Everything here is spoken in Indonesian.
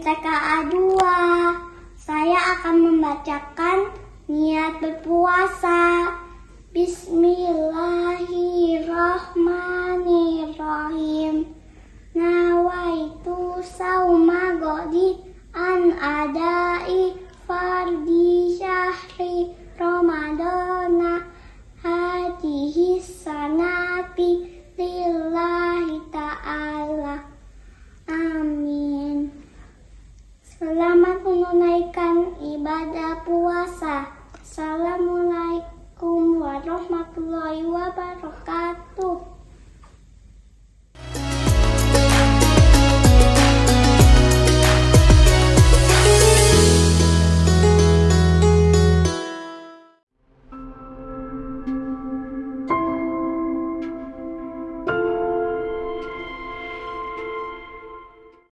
TKA 2. Saya akan membacakan niat berpuasa. Bismillahirrahmanirrahim. Nawaitu sauma godi an adai fardi syahri Ramadana hadihi menunaikan ibadah puasa. Assalamualaikum warahmatullahi wabarakatuh.